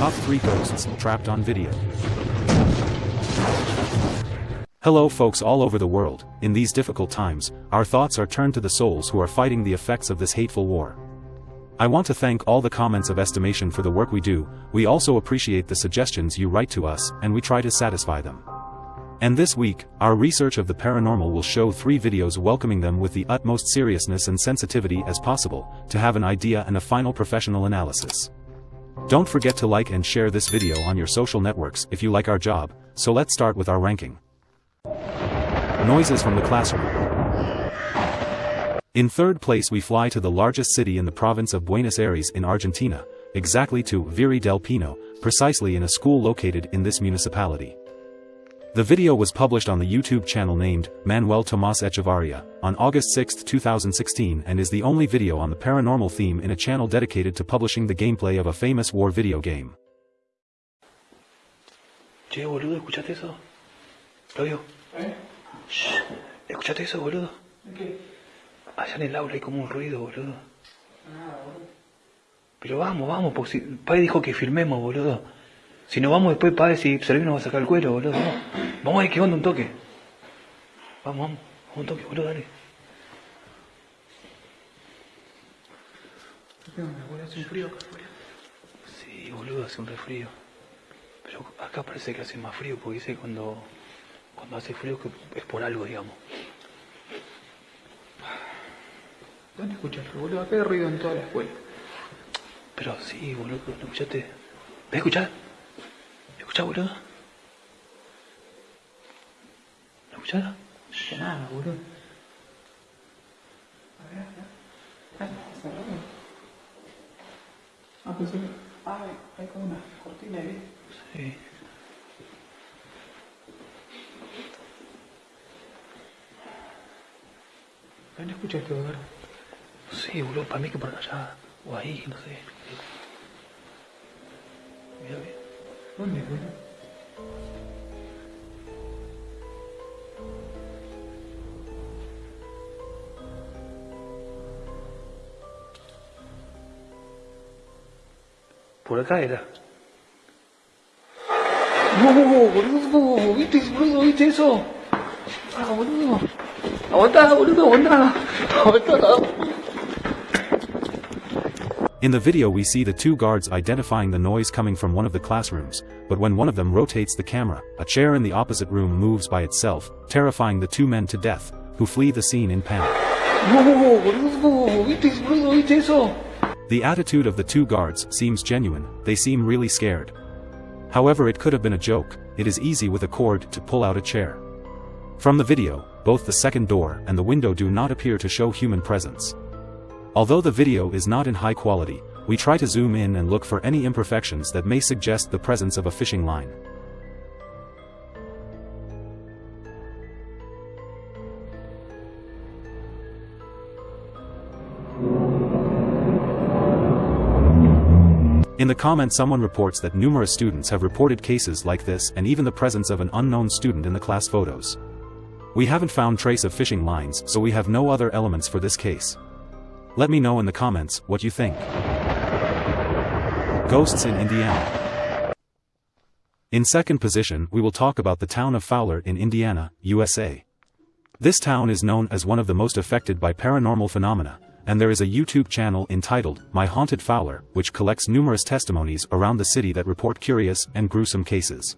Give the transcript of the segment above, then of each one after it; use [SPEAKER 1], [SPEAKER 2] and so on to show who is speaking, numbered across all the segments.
[SPEAKER 1] Top 3 Ghosts Trapped on Video. Hello folks all over the world, in these difficult times, our thoughts are turned to the souls who are fighting the effects of this hateful war. I want to thank all the comments of estimation for the work we do, we also appreciate the suggestions you write to us, and we try to satisfy them. And this week, our research of the paranormal will show three videos welcoming them with the utmost seriousness and sensitivity as possible, to have an idea and a final professional analysis. Don't forget to like and share this video on your social networks if you like our job, so let's start with our ranking. Noises from the classroom. In third place we fly to the largest city in the province of Buenos Aires in Argentina, exactly to Virrey del Pino, precisely in a school located in this municipality. The video was published on the YouTube channel named Manuel Tomas Echevarria on August 6, 2016 and is the only video on the paranormal theme in a channel dedicated to publishing the gameplay of a famous war video game.
[SPEAKER 2] Che, boludo, ¿escuchaste eso? Claudio.
[SPEAKER 3] ¿Eh?
[SPEAKER 2] Shh, ¿escuchaste eso, boludo?
[SPEAKER 3] ¿Qué?
[SPEAKER 2] Allá en el aula hay como un ruido, boludo.
[SPEAKER 3] Nada, boludo.
[SPEAKER 2] Pero vamos, vamos, porque si... Padre dijo que filmemos, boludo. Si no vamos después, padre, si Servino nos va a sacar el cuero, boludo. Vamos, vamos a ver qué onda un toque. Vamos, vamos, vamos un toque, boludo, dale.
[SPEAKER 3] ¿Qué onda, boludo? Hace un frío acá afuera.
[SPEAKER 2] Sí, boludo, hace un refrío. Pero acá parece que hace más frío, porque dice cuando, cuando hace frío que es por algo, digamos.
[SPEAKER 3] ¿Dónde escuchas, boludo? Acá hay ruido en toda la escuela.
[SPEAKER 2] Pero sí, boludo, ¿no escuchaste? ¿Me escuchás? ¿Me escuchás, boludo? ¿Me escuchás?
[SPEAKER 3] Que nada, boludo. A ver, a ver. Ay, cerrado. Ah, pensé que... Ah, hay- como una cortina ahí.
[SPEAKER 2] Sí.
[SPEAKER 3] ¿Dónde escuchaste, boludo?
[SPEAKER 2] Sí, boludo, para mí que por allá, o ahí, no sé. 그건
[SPEAKER 3] 내
[SPEAKER 2] 거지. 보라카이다. 뭐뭐뭐 뭐뭐뭐 이때 뭐뭐 이때서 아 어디서 아 온다 우리도 온다 온다 나.
[SPEAKER 1] In the video we see the two guards identifying the noise coming from one of the classrooms, but when one of them rotates the camera, a chair in the opposite room moves by itself, terrifying the two men to death, who flee the scene in panic.
[SPEAKER 2] No, boludo, ¿viste, boludo, viste eso?
[SPEAKER 1] The attitude of the two guards seems genuine, they seem really scared. However it could have been a joke, it is easy with a cord to pull out a chair. From the video, both the second door and the window do not appear to show human presence. Although the video is not in high quality, we try to zoom in and look for any imperfections that may suggest the presence of a fishing line. In the comments someone reports that numerous students have reported cases like this and even the presence of an unknown student in the class photos. We haven't found trace of fishing lines so we have no other elements for this case. Let me know in the comments what you think. Ghosts in Indiana. In second position we will talk about the town of Fowler in Indiana, USA. This town is known as one of the most affected by paranormal phenomena, and there is a YouTube channel entitled My Haunted Fowler which collects numerous testimonies around the city that report curious and gruesome cases.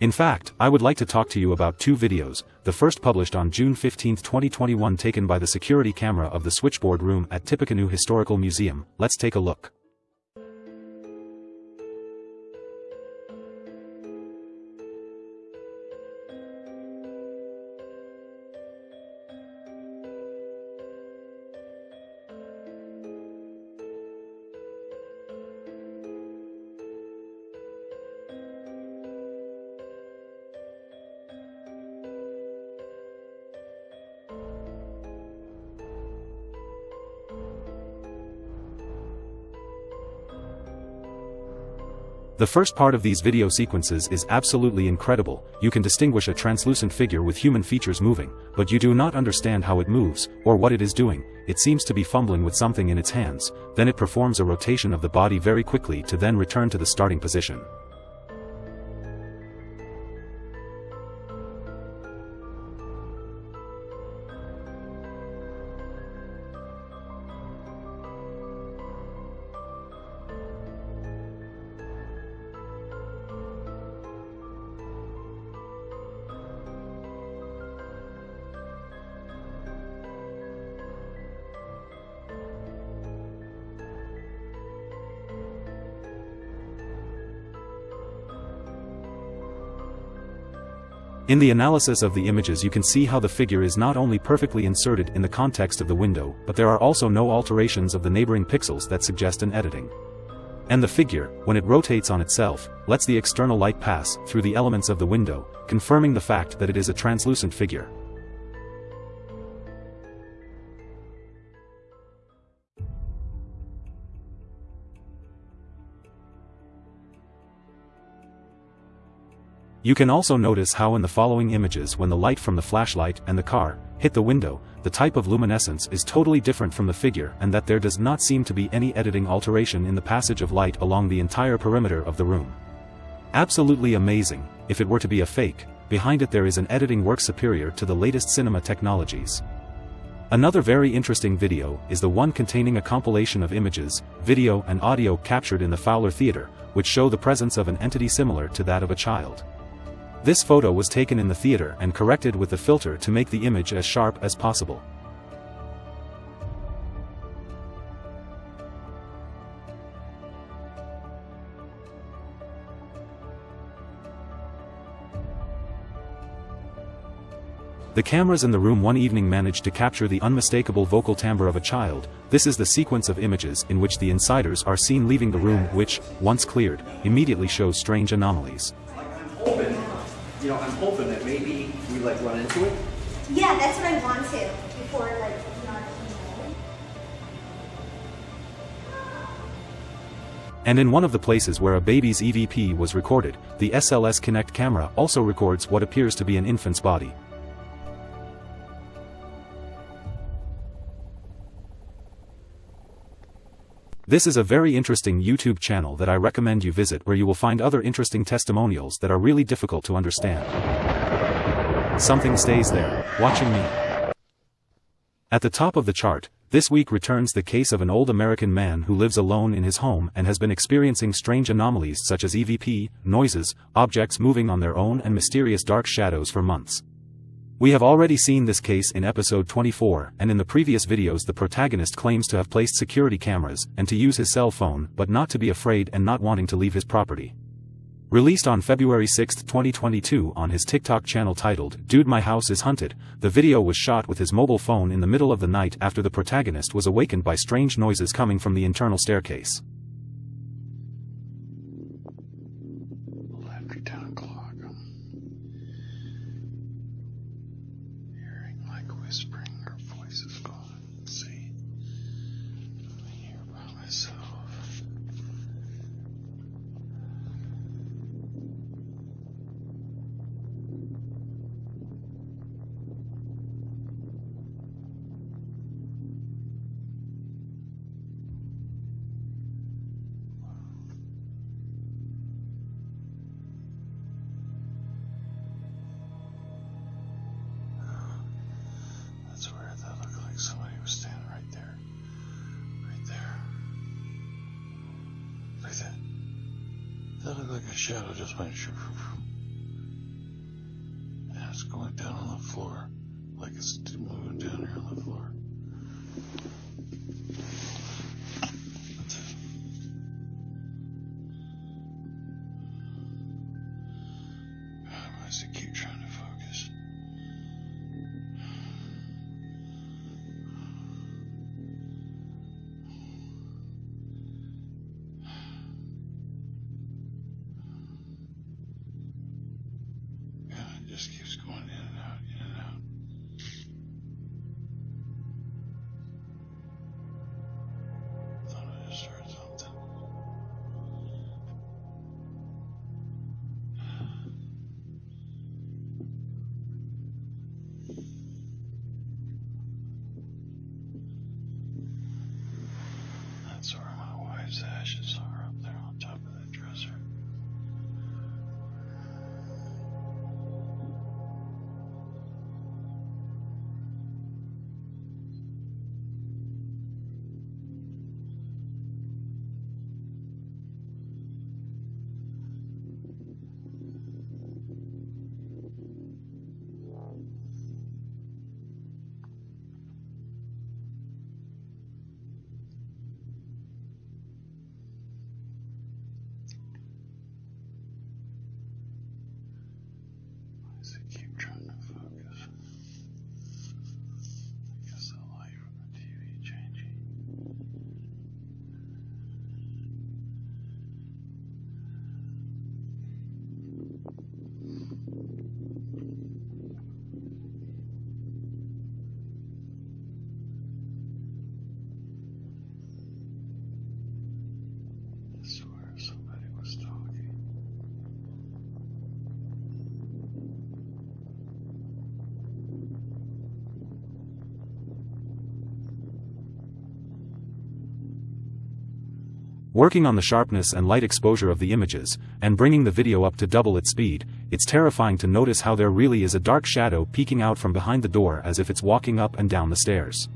[SPEAKER 1] In fact, I would like to talk to you about two videos, the first published on June 15, 2021 taken by the security camera of the switchboard room at Tippecanoe Historical Museum, let's take a look. The first part of these video sequences is absolutely incredible, you can distinguish a translucent figure with human features moving, but you do not understand how it moves, or what it is doing, it seems to be fumbling with something in its hands, then it performs a rotation of the body very quickly to then return to the starting position. In the analysis of the images you can see how the figure is not only perfectly inserted in the context of the window but there are also no alterations of the neighboring pixels that suggest an editing. And the figure, when it rotates on itself, lets the external light pass through the elements of the window, confirming the fact that it is a translucent figure. You can also notice how in the following images when the light from the flashlight and the car hit the window, the type of luminescence is totally different from the figure and that there does not seem to be any editing alteration in the passage of light along the entire perimeter of the room. Absolutely amazing, if it were to be a fake, behind it there is an editing work superior to the latest cinema technologies. Another very interesting video is the one containing a compilation of images, video and audio captured in the Fowler Theater, which show the presence of an entity similar to that of a child. This photo was taken in the theater and corrected with the filter to make the image as sharp as possible. The cameras in the room one evening managed to capture the unmistakable vocal timbre of a child, this is the sequence of images in which the insiders are seen leaving the room which, once cleared, immediately shows strange anomalies
[SPEAKER 4] you know, I'm hoping that maybe we like run into it.
[SPEAKER 5] Yeah, that's what I want to before like not.
[SPEAKER 1] And in one of the places where a baby's EVP was recorded, the SLS Connect camera also records what appears to be an infant's body. This is a very interesting YouTube channel that I recommend you visit where you will find other interesting testimonials that are really difficult to understand. Something stays there, watching me. At the top of the chart, this week returns the case of an old American man who lives alone in his home and has been experiencing strange anomalies such as EVP, noises, objects moving on their own and mysterious dark shadows for months. We have already seen this case in episode 24, and in the previous videos the protagonist claims to have placed security cameras and to use his cell phone but not to be afraid and not wanting to leave his property. Released on February 6, 2022 on his TikTok channel titled, Dude My House is Hunted, the video was shot with his mobile phone in the middle of the night after the protagonist was awakened by strange noises coming from the internal staircase.
[SPEAKER 6] That looked like a shadow just went shoo, And it's going down on the floor, like it's moving down here on the floor.
[SPEAKER 1] Working on the sharpness and light exposure of the images, and bringing the video up to double its speed, it's terrifying to notice how there really is a dark shadow peeking out from behind the door as if it's walking up and down the stairs.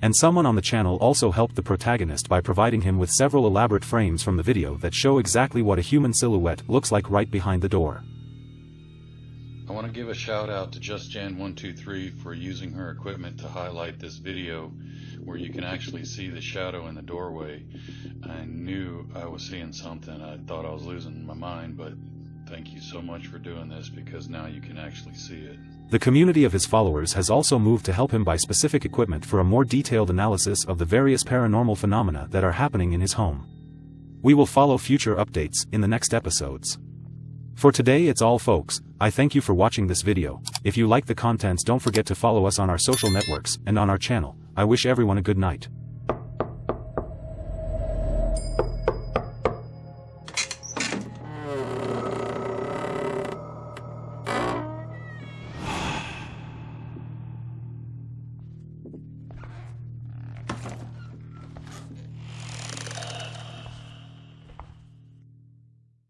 [SPEAKER 1] And someone on the channel also helped the protagonist by providing him with several elaborate frames from the video that show exactly what a human silhouette looks like right behind the door.
[SPEAKER 7] I want to give a shout out to JustJan123 for using her equipment to highlight this video where you can actually see the shadow in the doorway. I knew I was seeing something. I thought I was losing my mind, but thank you so much for doing this because now you can actually see it.
[SPEAKER 1] The community of his followers has also moved to help him buy specific equipment for a more detailed analysis of the various paranormal phenomena that are happening in his home. We will follow future updates in the next episodes. For today it's all folks, I thank you for watching this video, if you like the contents don't forget to follow us on our social networks and on our channel, I wish everyone a good night.